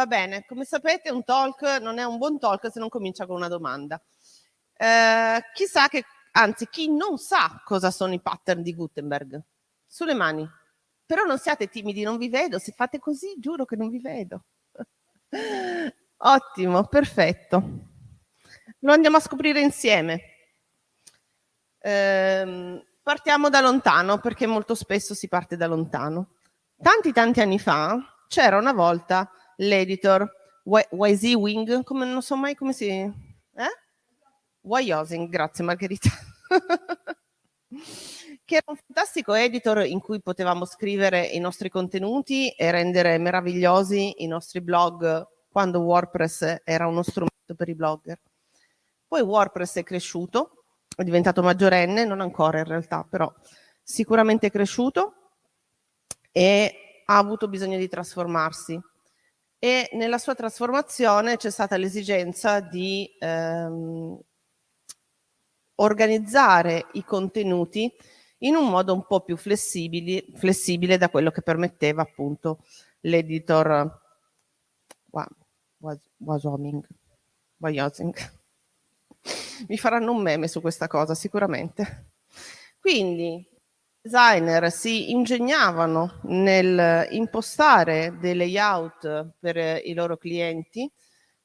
Va bene, come sapete un talk non è un buon talk se non comincia con una domanda. Eh, chissà che, anzi, chi non sa cosa sono i pattern di Gutenberg? Sulle mani. Però non siate timidi, non vi vedo. Se fate così, giuro che non vi vedo. Ottimo, perfetto. Lo andiamo a scoprire insieme. Eh, partiamo da lontano, perché molto spesso si parte da lontano. Tanti tanti anni fa c'era una volta l'editor YZ Wing, come non so mai come si... Eh? Wyosing, grazie Margherita. che era un fantastico editor in cui potevamo scrivere i nostri contenuti e rendere meravigliosi i nostri blog quando WordPress era uno strumento per i blogger. Poi WordPress è cresciuto, è diventato maggiorenne, non ancora in realtà, però sicuramente è cresciuto e ha avuto bisogno di trasformarsi e nella sua trasformazione c'è stata l'esigenza di ehm, organizzare i contenuti in un modo un po' più flessibile da quello che permetteva appunto l'editor Wasoming. Mi faranno un meme su questa cosa sicuramente. Quindi designer si ingegnavano nel impostare dei layout per i loro clienti.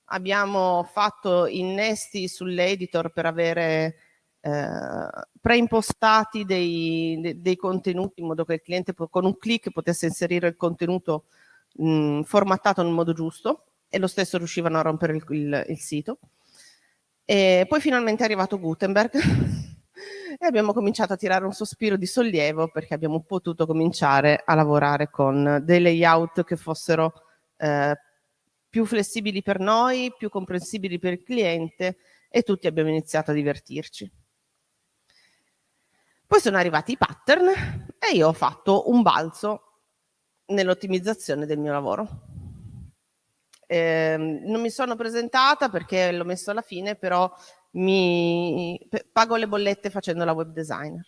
Abbiamo fatto innesti sull'editor per avere eh, preimpostati dei, dei, contenuti in modo che il cliente con un clic potesse inserire il contenuto mh, formattato nel modo giusto e lo stesso riuscivano a rompere il, il, il sito. E poi finalmente è arrivato Gutenberg e abbiamo cominciato a tirare un sospiro di sollievo perché abbiamo potuto cominciare a lavorare con dei layout che fossero eh, più flessibili per noi, più comprensibili per il cliente e tutti abbiamo iniziato a divertirci. Poi sono arrivati i pattern e io ho fatto un balzo nell'ottimizzazione del mio lavoro. Eh, non mi sono presentata perché l'ho messo alla fine, però mi pago le bollette facendo la web designer.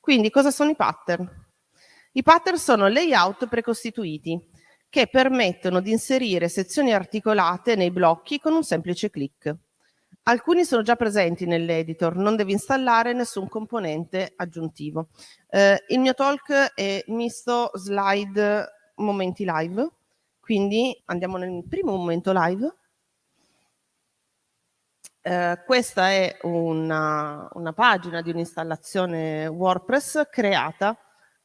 Quindi cosa sono i pattern? I pattern sono layout precostituiti che permettono di inserire sezioni articolate nei blocchi con un semplice clic. Alcuni sono già presenti nell'editor, non devi installare nessun componente aggiuntivo. Eh, il mio talk è misto slide momenti live, quindi andiamo nel primo momento live. Eh, questa è una, una pagina di un'installazione WordPress creata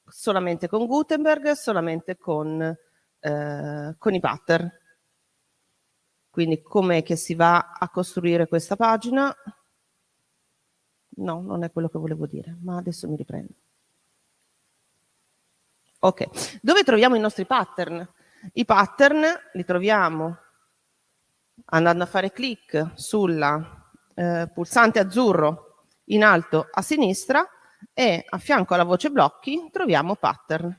solamente con Gutenberg, solamente con, eh, con i pattern. Quindi com'è che si va a costruire questa pagina? No, non è quello che volevo dire, ma adesso mi riprendo. Ok, dove troviamo i nostri pattern? I pattern li troviamo andando a fare clic sul eh, pulsante azzurro in alto a sinistra e a fianco alla voce blocchi troviamo pattern.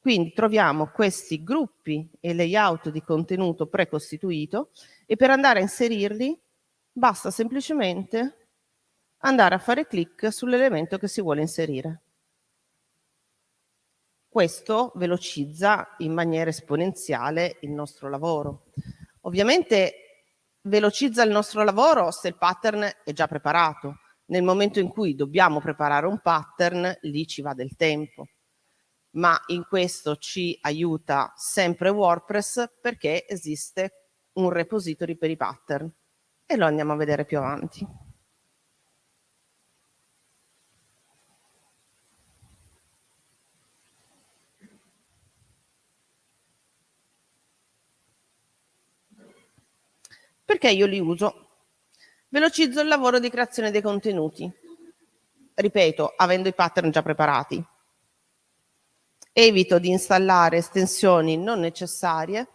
Quindi troviamo questi gruppi e layout di contenuto precostituito e per andare a inserirli basta semplicemente andare a fare clic sull'elemento che si vuole inserire. Questo velocizza in maniera esponenziale il nostro lavoro. Ovviamente velocizza il nostro lavoro se il pattern è già preparato. Nel momento in cui dobbiamo preparare un pattern, lì ci va del tempo. Ma in questo ci aiuta sempre WordPress perché esiste un repository per i pattern e lo andiamo a vedere più avanti. Perché io li uso? Velocizzo il lavoro di creazione dei contenuti. Ripeto, avendo i pattern già preparati. Evito di installare estensioni non necessarie,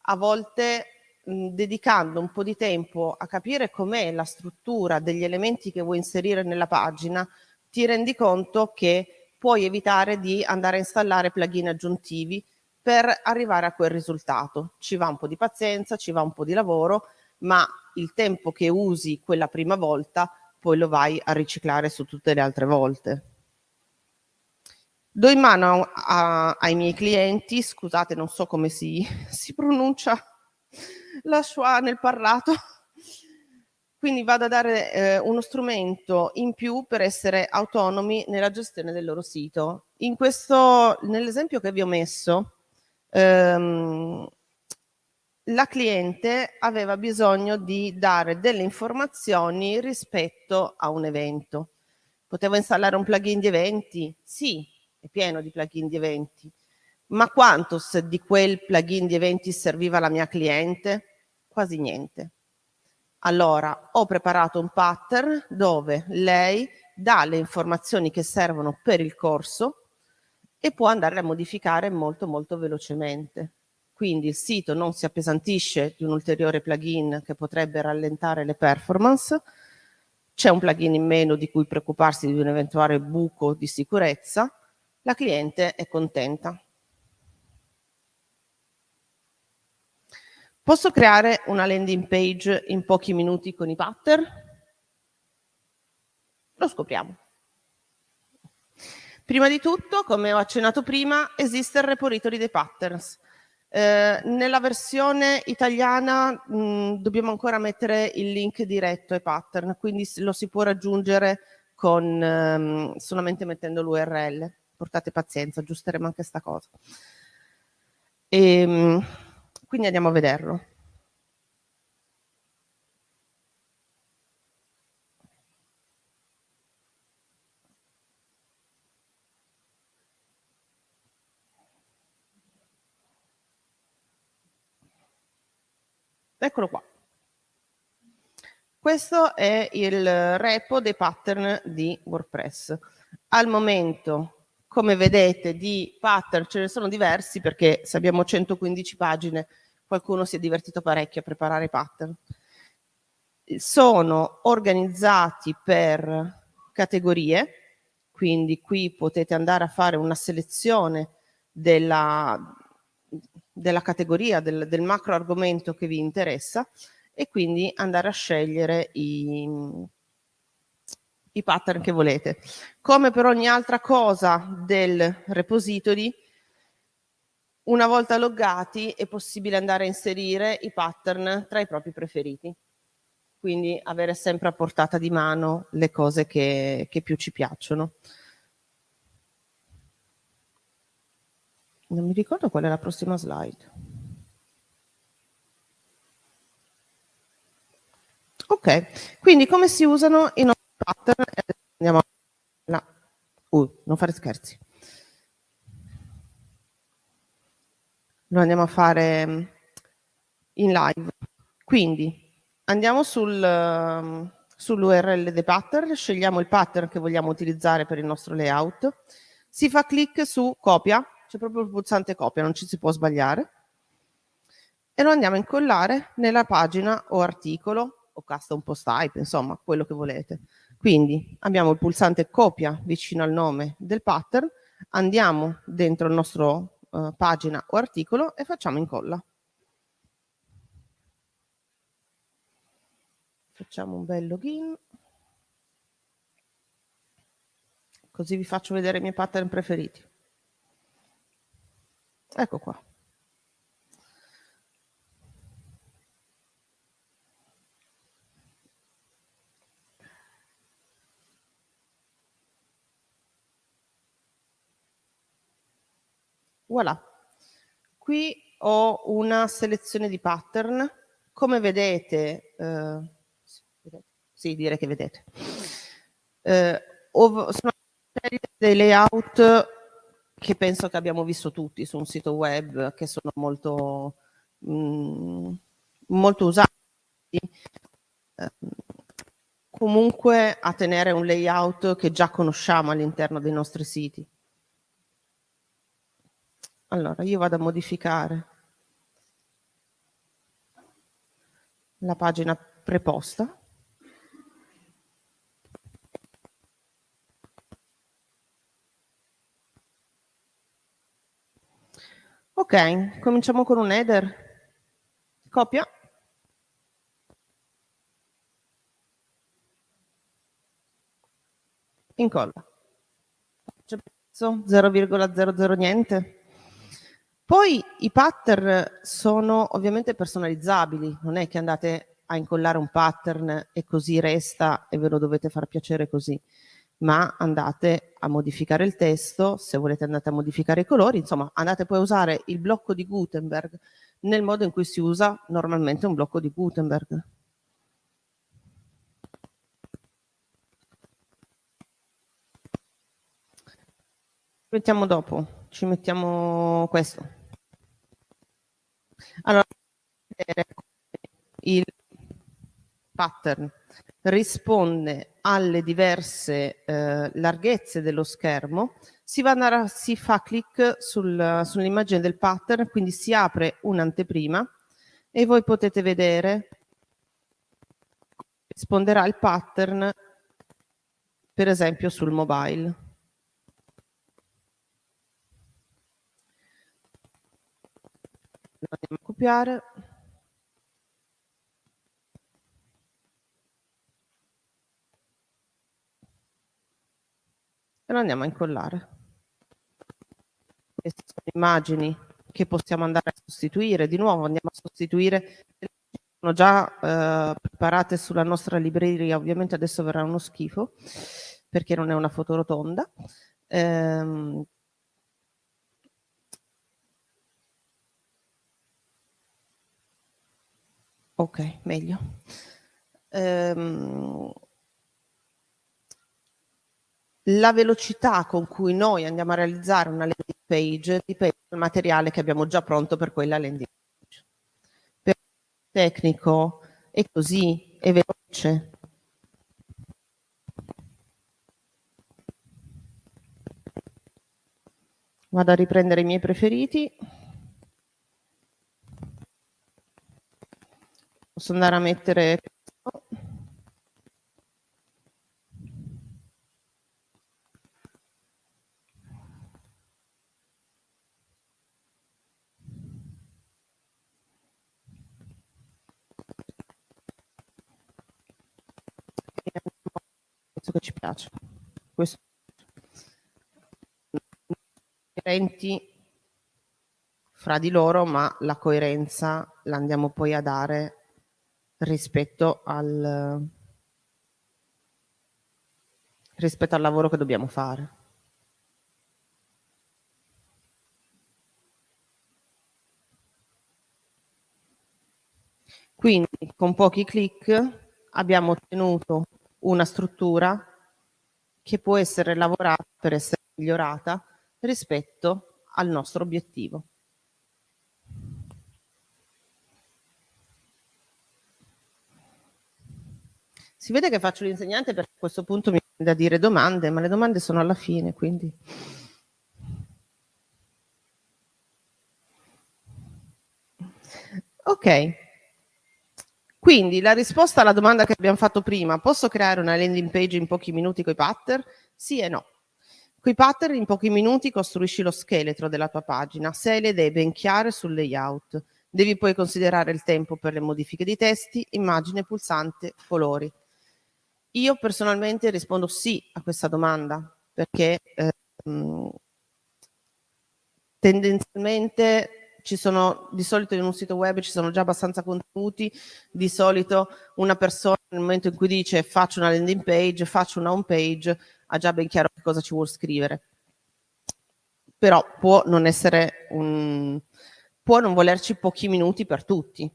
a volte mh, dedicando un po' di tempo a capire com'è la struttura degli elementi che vuoi inserire nella pagina, ti rendi conto che puoi evitare di andare a installare plugin aggiuntivi per arrivare a quel risultato. Ci va un po' di pazienza, ci va un po' di lavoro, ma il tempo che usi quella prima volta poi lo vai a riciclare su tutte le altre volte. do in mano a, ai miei clienti, scusate non so come si, si pronuncia la schwa nel parlato, quindi vado a dare eh, uno strumento in più per essere autonomi nella gestione del loro sito. Nell'esempio che vi ho messo, ehm, la cliente aveva bisogno di dare delle informazioni rispetto a un evento. Potevo installare un plugin di eventi? Sì, è pieno di plugin di eventi. Ma quanto di quel plugin di eventi serviva alla mia cliente? Quasi niente. Allora, ho preparato un pattern dove lei dà le informazioni che servono per il corso e può andare a modificare molto molto velocemente. Quindi il sito non si appesantisce di un ulteriore plugin che potrebbe rallentare le performance, c'è un plugin in meno di cui preoccuparsi di un eventuale buco di sicurezza, la cliente è contenta. Posso creare una landing page in pochi minuti con i pattern? Lo scopriamo. Prima di tutto, come ho accennato prima, esiste il repository dei patterns. Eh, nella versione italiana mh, dobbiamo ancora mettere il link diretto ai pattern, quindi lo si può raggiungere con, ehm, solamente mettendo l'URL. Portate pazienza, aggiusteremo anche questa cosa. E, ehm, quindi andiamo a vederlo. Eccolo qua. Questo è il repo dei pattern di WordPress. Al momento, come vedete, di pattern ce ne sono diversi perché se abbiamo 115 pagine qualcuno si è divertito parecchio a preparare pattern. Sono organizzati per categorie, quindi qui potete andare a fare una selezione della, della categoria, del, del macro argomento che vi interessa e quindi andare a scegliere i, i pattern che volete. Come per ogni altra cosa del repository, una volta loggati è possibile andare a inserire i pattern tra i propri preferiti. Quindi avere sempre a portata di mano le cose che, che più ci piacciono. Non mi ricordo qual è la prossima slide. Ok, quindi come si usano i nostri pattern? Andiamo a... Uh, non fare scherzi. Lo andiamo a fare mm, in live. Quindi andiamo sul, um, sull'URL dei pattern, scegliamo il pattern che vogliamo utilizzare per il nostro layout, si fa clic su copia c'è proprio il pulsante copia, non ci si può sbagliare, e lo andiamo a incollare nella pagina o articolo o custom post type, insomma, quello che volete. Quindi abbiamo il pulsante copia vicino al nome del pattern, andiamo dentro il nostro uh, pagina o articolo e facciamo incolla. Facciamo un bel login. Così vi faccio vedere i miei pattern preferiti. Ecco qua. Voilà. Qui ho una selezione di pattern. Come vedete, eh, sì, direi che vedete, eh, sono dei layout che penso che abbiamo visto tutti su un sito web, che sono molto, mh, mm, molto usati. Eh, comunque a tenere un layout che già conosciamo all'interno dei nostri siti. Allora, io vado a modificare la pagina preposta. Ok, cominciamo con un header. Copia. Incolla. 0,00 niente. Poi i pattern sono ovviamente personalizzabili, non è che andate a incollare un pattern e così resta e ve lo dovete far piacere così, ma andate a modificare il testo, se volete andate a modificare i colori, insomma andate poi a usare il blocco di Gutenberg nel modo in cui si usa normalmente un blocco di Gutenberg. mettiamo dopo, ci mettiamo questo. Allora, il pattern risponde alle diverse eh, larghezze dello schermo, si, a, si fa clic sul, sull'immagine del pattern, quindi si apre un'anteprima e voi potete vedere risponderà il pattern per esempio sul mobile. andiamo a copiare e lo andiamo a incollare. Queste sono immagini che possiamo andare a sostituire. Di nuovo andiamo a sostituire sono già eh, preparate sulla nostra libreria. Ovviamente adesso verrà uno schifo perché non è una foto rotonda. Ehm, Ok, meglio. Ehm, la velocità con cui noi andiamo a realizzare una landing page dipende dal materiale che abbiamo già pronto per quella landing page. Per il tecnico è così, è veloce. Vado a riprendere i miei preferiti. Posso andare a mettere che ci piace. Questo coerenti fra di loro, ma la coerenza la andiamo poi a dare rispetto al, rispetto al lavoro che dobbiamo fare. Quindi con pochi clic abbiamo ottenuto una struttura che può essere lavorata per essere migliorata rispetto al nostro obiettivo. Si vede che faccio l'insegnante perché a questo punto mi viene da dire domande, ma le domande sono alla fine, quindi... Ok, quindi la risposta alla domanda che abbiamo fatto prima, posso creare una landing page in pochi minuti con i pattern? Sì e no. Con i pattern in pochi minuti costruisci lo scheletro della tua pagina, se le idee ben chiare sul layout. Devi poi considerare il tempo per le modifiche di testi, immagine, pulsante, colori. Io personalmente rispondo sì a questa domanda perché eh, tendenzialmente ci sono di solito in un sito web ci sono già abbastanza contenuti, di solito una persona nel momento in cui dice faccio una landing page, faccio una home page, ha già ben chiaro che cosa ci vuole scrivere. Però può non essere un può non volerci pochi minuti per tutti.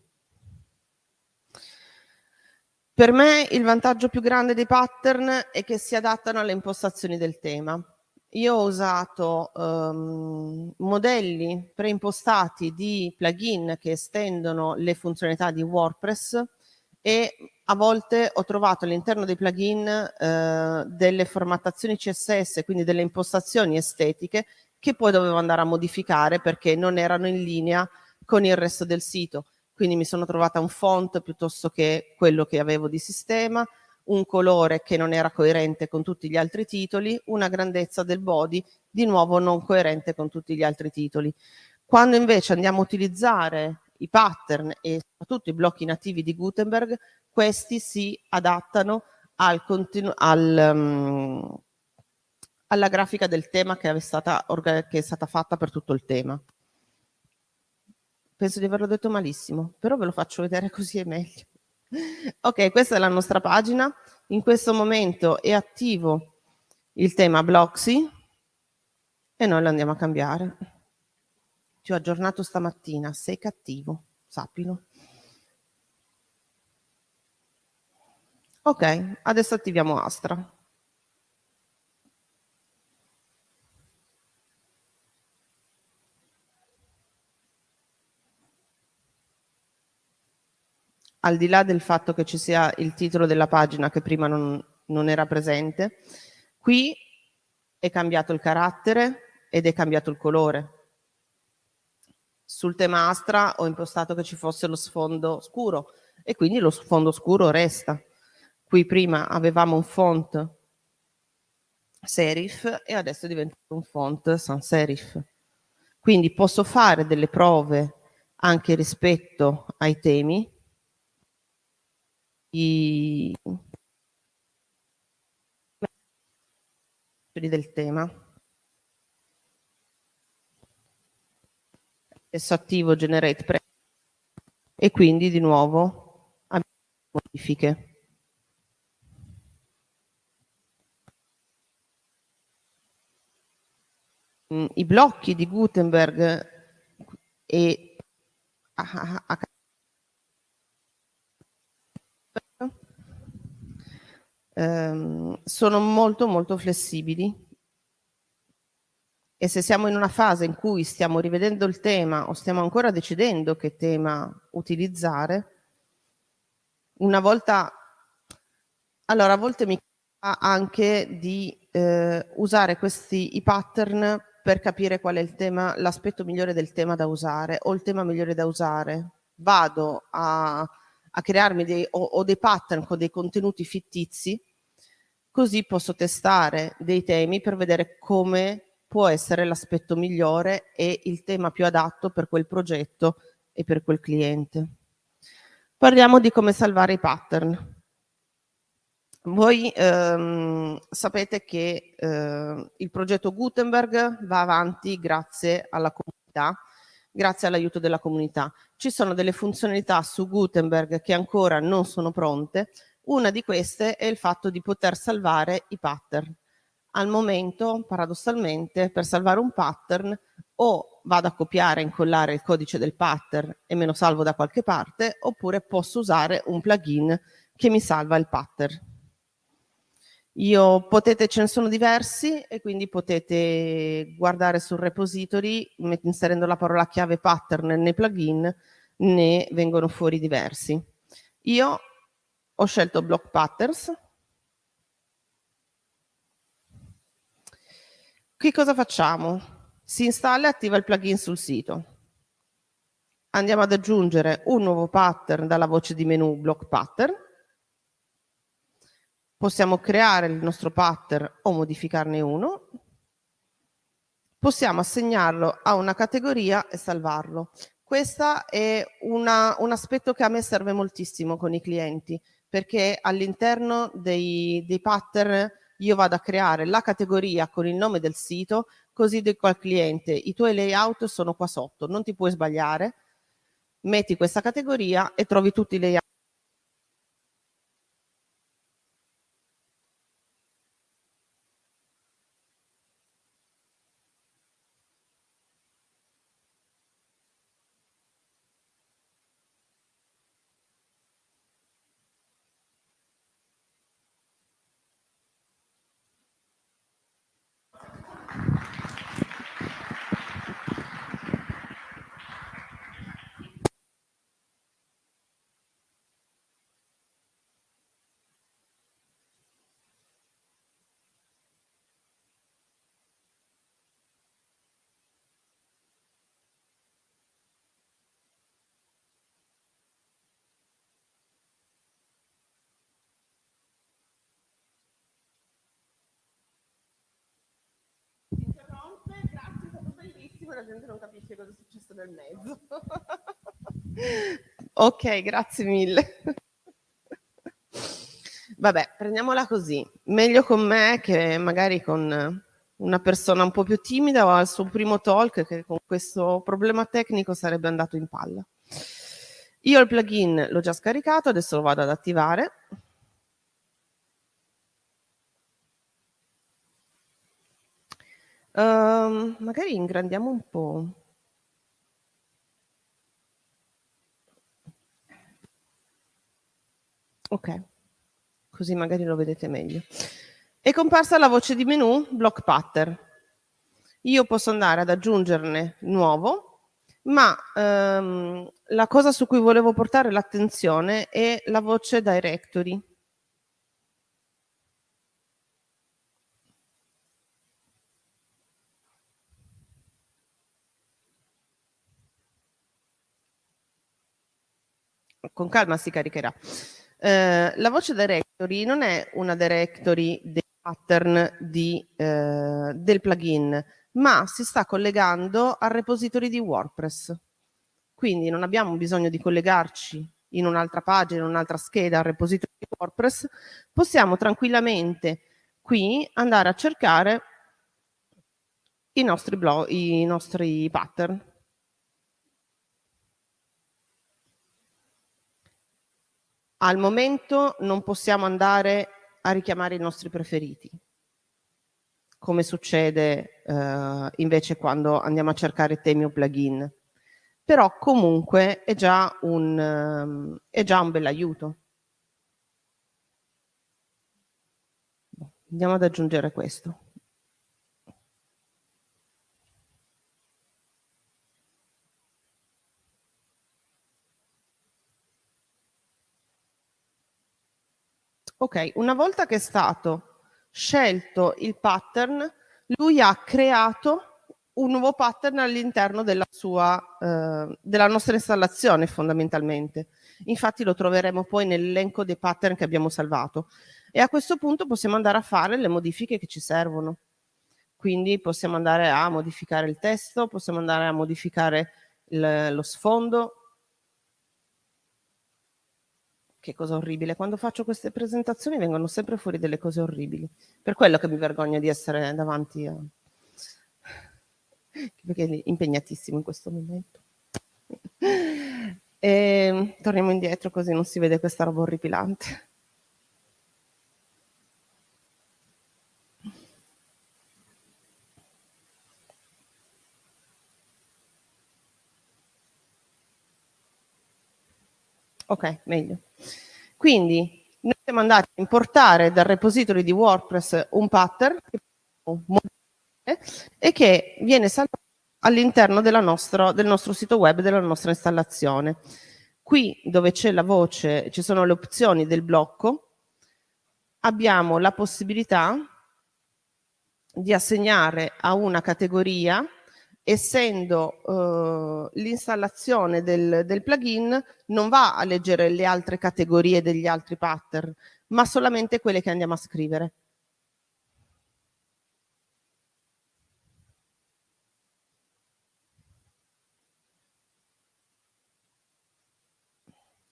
Per me il vantaggio più grande dei pattern è che si adattano alle impostazioni del tema. Io ho usato um, modelli preimpostati di plugin che estendono le funzionalità di WordPress e a volte ho trovato all'interno dei plugin eh, delle formattazioni CSS, quindi delle impostazioni estetiche che poi dovevo andare a modificare perché non erano in linea con il resto del sito. Quindi mi sono trovata un font piuttosto che quello che avevo di sistema, un colore che non era coerente con tutti gli altri titoli, una grandezza del body di nuovo non coerente con tutti gli altri titoli. Quando invece andiamo a utilizzare i pattern e soprattutto i blocchi nativi di Gutenberg, questi si adattano al, al, um, alla grafica del tema che è stata, che è stata fatta per tutto il tema. Penso di averlo detto malissimo, però ve lo faccio vedere così è meglio. Ok, questa è la nostra pagina. In questo momento è attivo il tema Bloxy e noi lo andiamo a cambiare. Ti ho aggiornato stamattina, sei cattivo, sappilo. Ok, adesso attiviamo Astra. Al di là del fatto che ci sia il titolo della pagina che prima non, non era presente, qui è cambiato il carattere ed è cambiato il colore. Sul tema Astra ho impostato che ci fosse lo sfondo scuro e quindi lo sfondo scuro resta. Qui prima avevamo un font serif e adesso è diventato un font sans serif. Quindi posso fare delle prove anche rispetto ai temi i del tema. Adesso attivo generate pre e quindi di nuovo abbiamo modifiche. Mm, I blocchi di Gutenberg e ehm, sono molto molto flessibili e se siamo in una fase in cui stiamo rivedendo il tema o stiamo ancora decidendo che tema utilizzare, una volta, allora a volte mi capita anche di eh, usare questi i pattern per capire qual è l'aspetto migliore del tema da usare o il tema migliore da usare. Vado a, a crearmi dei, o, o dei pattern con dei contenuti fittizi così posso testare dei temi per vedere come può essere l'aspetto migliore e il tema più adatto per quel progetto e per quel cliente. Parliamo di come salvare i pattern. Voi ehm, sapete che eh, il progetto Gutenberg va avanti grazie alla comunità, grazie all'aiuto della comunità. Ci sono delle funzionalità su Gutenberg che ancora non sono pronte, una di queste è il fatto di poter salvare i pattern. Al momento, paradossalmente, per salvare un pattern o vado a copiare e incollare il codice del pattern e me lo salvo da qualche parte, oppure posso usare un plugin che mi salva il pattern. Io potete, ce ne sono diversi e quindi potete guardare sul repository inserendo la parola chiave pattern nei plugin ne vengono fuori diversi. Io ho scelto Block Patterns. Qui cosa facciamo? Si installa e attiva il plugin sul sito. Andiamo ad aggiungere un nuovo pattern dalla voce di menu Block Pattern. Possiamo creare il nostro pattern o modificarne uno. Possiamo assegnarlo a una categoria e salvarlo. Questo è una, un aspetto che a me serve moltissimo con i clienti perché all'interno dei, dei pattern io vado a creare la categoria con il nome del sito, così dico al cliente i tuoi layout sono qua sotto, non ti puoi sbagliare, metti questa categoria e trovi tutti i layout la gente non capisce cosa è successo nel mezzo. ok, grazie mille. Vabbè, prendiamola così. Meglio con me che magari con una persona un po' più timida o al suo primo talk che con questo problema tecnico sarebbe andato in palla. Io il plugin l'ho già scaricato, adesso lo vado ad attivare. Uh, magari ingrandiamo un po'. Ok, così magari lo vedete meglio. È comparsa la voce di menu block pattern. Io posso andare ad aggiungerne nuovo, ma ehm, la cosa su cui volevo portare l'attenzione è la voce directory. Con calma si caricherà. Eh, la voce directory non è una directory dei pattern di, eh, del plugin, ma si sta collegando al repository di WordPress. Quindi non abbiamo bisogno di collegarci in un'altra pagina, in un'altra scheda al repository di WordPress, possiamo tranquillamente qui andare a cercare i nostri, blog, i nostri pattern. Al momento non possiamo andare a richiamare i nostri preferiti, come succede eh, invece quando andiamo a cercare temi o plugin. Però comunque è già un, um, è già un bel aiuto. Andiamo ad aggiungere questo. Ok, una volta che è stato scelto il pattern, lui ha creato un nuovo pattern all'interno della, eh, della nostra installazione fondamentalmente. Infatti lo troveremo poi nell'elenco dei pattern che abbiamo salvato. E a questo punto possiamo andare a fare le modifiche che ci servono. Quindi possiamo andare a modificare il testo, possiamo andare a modificare il, lo sfondo, che cosa orribile. Quando faccio queste presentazioni vengono sempre fuori delle cose orribili. Per quello che mi vergogno di essere davanti a... perché è impegnatissimo in questo momento. E, torniamo indietro così non si vede questa roba orripilante. Ok, meglio. Quindi noi siamo andati a importare dal repository di WordPress un pattern e che viene salvato all'interno del nostro sito web, della nostra installazione. Qui dove c'è la voce, ci sono le opzioni del blocco, abbiamo la possibilità di assegnare a una categoria essendo eh, l'installazione del, del plugin non va a leggere le altre categorie degli altri pattern, ma solamente quelle che andiamo a scrivere.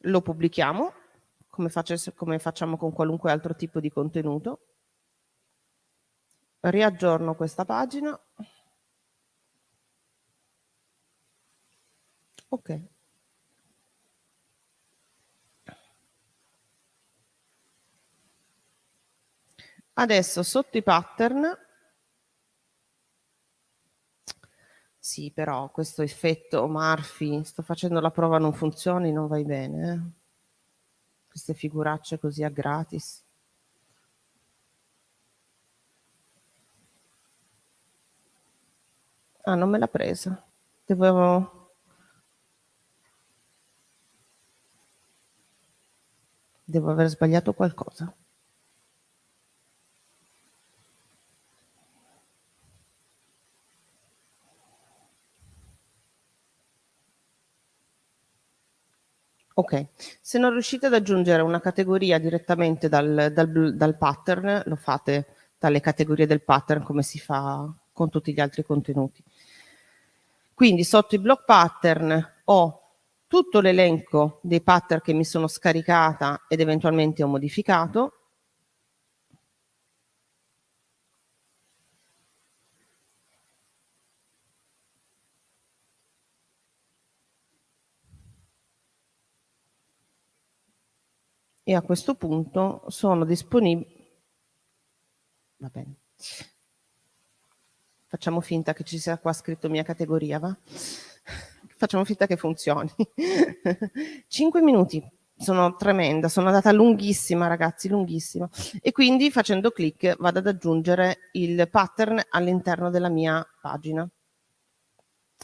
Lo pubblichiamo, come, faccio, come facciamo con qualunque altro tipo di contenuto. Riaggiorno questa pagina. Ok. Adesso sotto i pattern, sì però questo effetto Murphy, sto facendo la prova non funzioni, non vai bene. Eh? Queste figuracce così a gratis. Ah, non me l'ha presa. Devo Devo aver sbagliato qualcosa. Ok, se non riuscite ad aggiungere una categoria direttamente dal, dal, dal, pattern, lo fate dalle categorie del pattern come si fa con tutti gli altri contenuti. Quindi sotto i block pattern ho tutto l'elenco dei pattern che mi sono scaricata ed eventualmente ho modificato, e a questo punto sono disponibili va bene. Facciamo finta che ci sia qua scritto mia categoria va? Facciamo finta che funzioni. 5 minuti sono tremenda sono andata lunghissima ragazzi lunghissima. E quindi facendo clic vado ad aggiungere il pattern all'interno della mia pagina.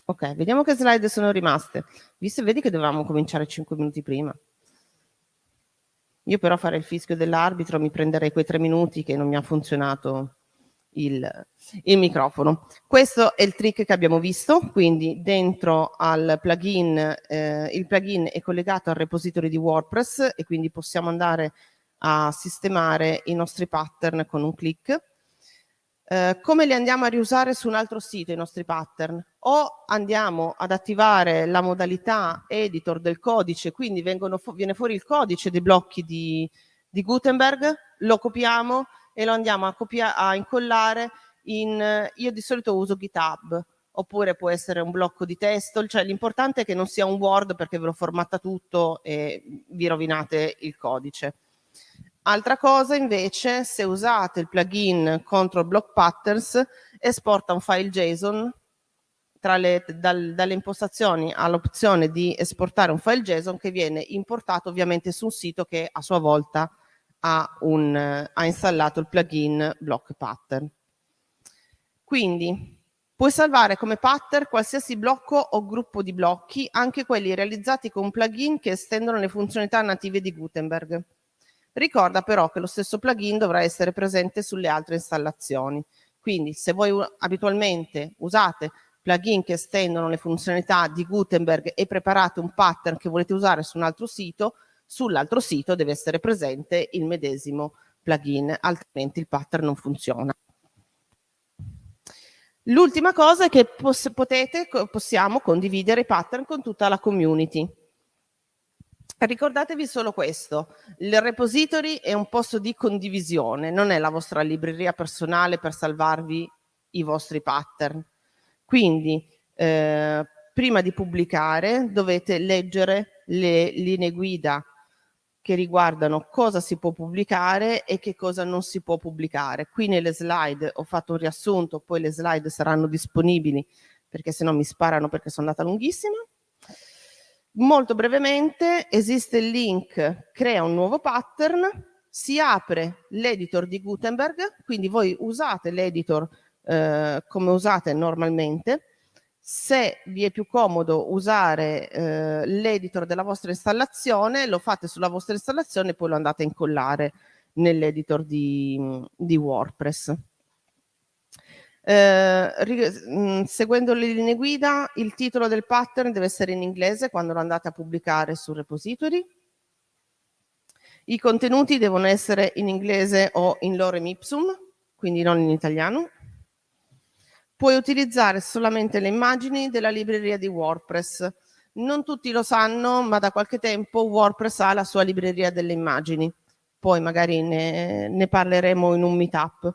Ok vediamo che slide sono rimaste. Visto vedi che dovevamo cominciare 5 minuti prima. Io però fare il fischio dell'arbitro mi prenderei quei tre minuti che non mi ha funzionato il, il, microfono. Questo è il trick che abbiamo visto, quindi dentro al plugin, eh, il plugin è collegato al repository di WordPress e quindi possiamo andare a sistemare i nostri pattern con un clic eh, come li andiamo a riusare su un altro sito i nostri pattern? O andiamo ad attivare la modalità editor del codice, quindi fu viene fuori il codice dei blocchi di, di, Gutenberg, lo copiamo e lo andiamo a, a incollare in, io di solito uso GitHub, oppure può essere un blocco di testo, cioè l'importante è che non sia un Word perché ve lo formatta tutto e vi rovinate il codice. Altra cosa invece, se usate il plugin Control Block Patterns, esporta un file JSON le, dal, dalle impostazioni all'opzione di esportare un file JSON che viene importato ovviamente su un sito che a sua volta ha, un, ha installato il plugin Block Pattern. Quindi puoi salvare come pattern qualsiasi blocco o gruppo di blocchi, anche quelli realizzati con plugin che estendono le funzionalità native di Gutenberg. Ricorda però che lo stesso plugin dovrà essere presente sulle altre installazioni. Quindi se voi abitualmente usate plugin che estendono le funzionalità di Gutenberg e preparate un pattern che volete usare su un altro sito, sull'altro sito deve essere presente il medesimo plugin, altrimenti il pattern non funziona. L'ultima cosa è che potete, possiamo condividere i pattern con tutta la community. Ricordatevi solo questo, il repository è un posto di condivisione, non è la vostra libreria personale per salvarvi i vostri pattern. Quindi eh, prima di pubblicare dovete leggere le linee guida che riguardano cosa si può pubblicare e che cosa non si può pubblicare. Qui nelle slide ho fatto un riassunto, poi le slide saranno disponibili perché se no mi sparano perché sono andata lunghissima. Molto brevemente esiste il link crea un nuovo pattern, si apre l'editor di Gutenberg, quindi voi usate l'editor eh, come usate normalmente, se vi è più comodo usare eh, l'editor della vostra installazione, lo fate sulla vostra installazione e poi lo andate a incollare nell'editor di, di WordPress. Eh, mm, seguendo le linee guida, il titolo del pattern deve essere in inglese quando lo andate a pubblicare sul repository. I contenuti devono essere in inglese o in lorem ipsum, quindi non in italiano. Puoi utilizzare solamente le immagini della libreria di WordPress. Non tutti lo sanno, ma da qualche tempo WordPress ha la sua libreria delle immagini. Poi magari ne, ne parleremo in un meetup.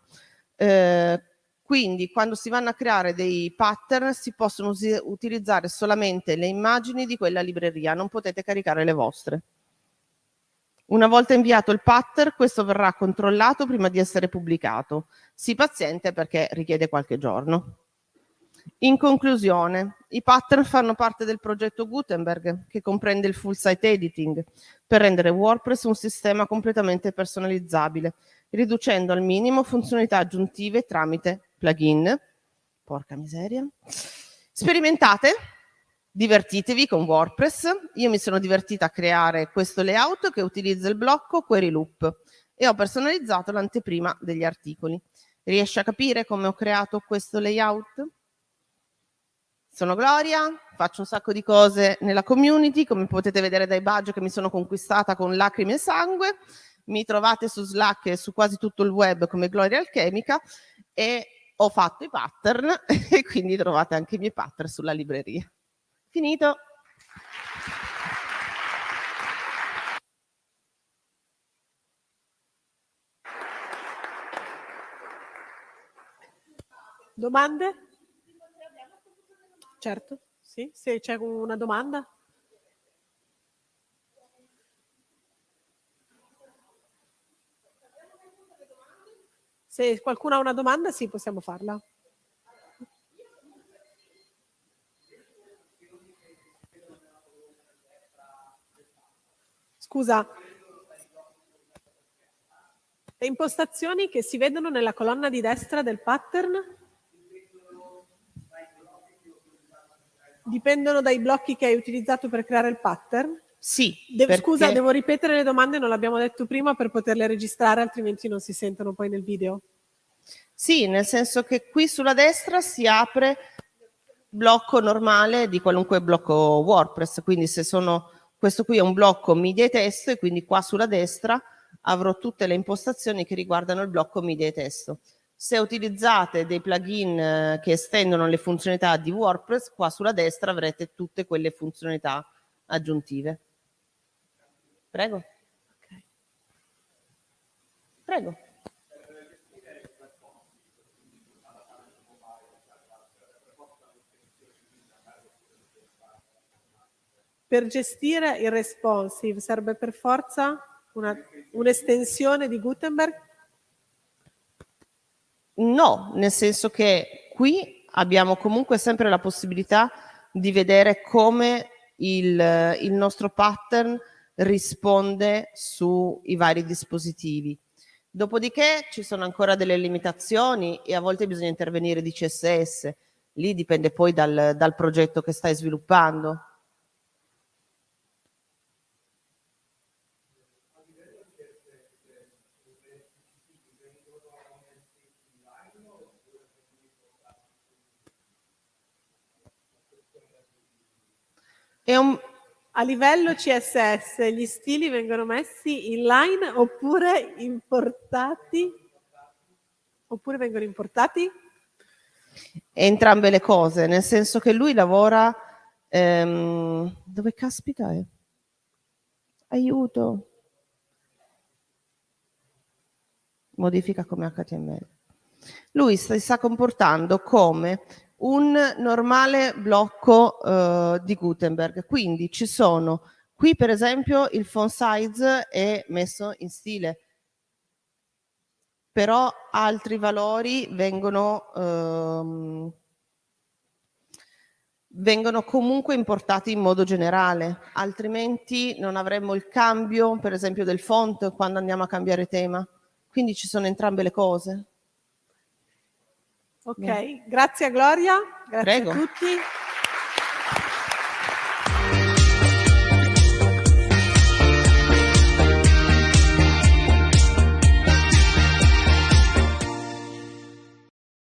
Eh, quindi quando si vanno a creare dei pattern si possono utilizzare solamente le immagini di quella libreria, non potete caricare le vostre. Una volta inviato il pattern, questo verrà controllato prima di essere pubblicato. Sii paziente perché richiede qualche giorno. In conclusione, i pattern fanno parte del progetto Gutenberg, che comprende il full site editing, per rendere WordPress un sistema completamente personalizzabile, riducendo al minimo funzionalità aggiuntive tramite plugin. Porca miseria. Sperimentate, divertitevi con WordPress. Io mi sono divertita a creare questo layout che utilizza il blocco Query Loop e ho personalizzato l'anteprima degli articoli. Riesci a capire come ho creato questo layout? Sono Gloria, faccio un sacco di cose nella community, come potete vedere dai badge che mi sono conquistata con lacrime e sangue. Mi trovate su Slack e su quasi tutto il web come Gloria Alchemica e ho fatto i pattern e quindi trovate anche i miei pattern sulla libreria. Finito. Domande? Certo, sì, se c'è una domanda. Se qualcuno ha una domanda, sì, possiamo farla. Scusa. Le impostazioni che si vedono nella colonna di destra del pattern dipendono dai blocchi che hai utilizzato per creare il pattern? Sì. Devo, perché... Scusa, devo ripetere le domande, non l'abbiamo detto prima per poterle registrare, altrimenti non si sentono poi nel video. Sì, nel senso che qui sulla destra si apre blocco normale di qualunque blocco WordPress, quindi se sono, questo qui è un blocco media e testo e quindi qua sulla destra avrò tutte le impostazioni che riguardano il blocco media e testo. Se utilizzate dei plugin eh, che estendono le funzionalità di WordPress, qua sulla destra avrete tutte quelle funzionalità aggiuntive. Prego. Prego. Per gestire il responsive serve per forza un'estensione un di Gutenberg? No, nel senso che qui abbiamo comunque sempre la possibilità di vedere come il, il nostro pattern risponde sui vari dispositivi. Dopodiché ci sono ancora delle limitazioni e a volte bisogna intervenire di CSS, lì dipende poi dal, dal progetto che stai sviluppando. Un, a livello CSS gli stili vengono messi inline oppure importati? Oppure vengono importati? Entrambe le cose, nel senso che lui lavora... Ehm, dove caspita è? Aiuto! Modifica come HTML. Lui si sta comportando come un normale blocco eh, di Gutenberg. Quindi ci sono, qui per esempio il font size è messo in stile, però altri valori vengono, ehm, vengono comunque importati in modo generale, altrimenti non avremmo il cambio per esempio del font quando andiamo a cambiare tema. Quindi ci sono entrambe le cose. Ok, grazie a Gloria, grazie Prego. a tutti.